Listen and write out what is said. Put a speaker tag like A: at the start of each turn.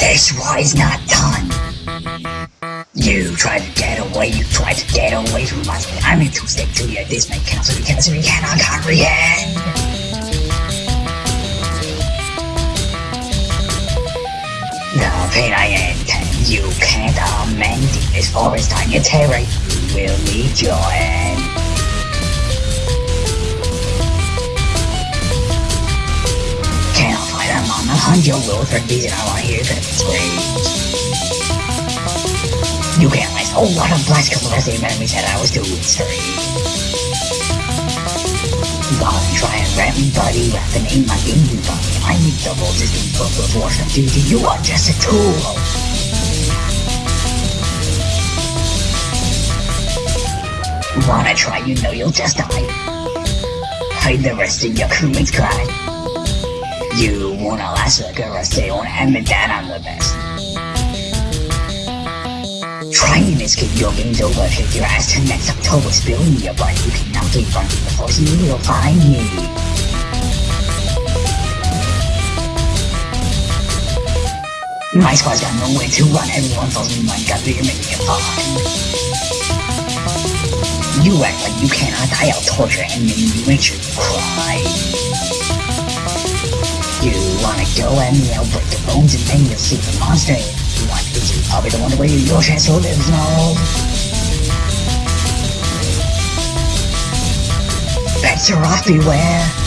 A: This war is not done. You tried to get away, you tried to get away from us, I'm here to stick to you. This may cancel cancel you cannot comprehend. The pain I intend, you can't amend it. As far as time you terror, you will meet your end. Your will for reason I want hear that screams. You can't last. Oh, what a blast couple of the enemy said I was doing straight. Gone try and ram buddy. Rapping ain't my game, you buddy. I need double just in book of worship duty. You are just a tool. Wanna try, you know you'll just die. Hide the rest of your crewmates cry. You wanna last like a stay on admit that I'm the best. Trying to escape your game's over, kick your ass to next October, spill me your blood, you cannot get from me, the force you will find me. My squad's got nowhere to run, everyone follows me, my god, you're making it fun. You act like you cannot die, I'll torture and make you make you cry. At me, I'll break your bones and then you'll see the monster. Want to I'll be the one where your chance to live now. Bets are off, beware.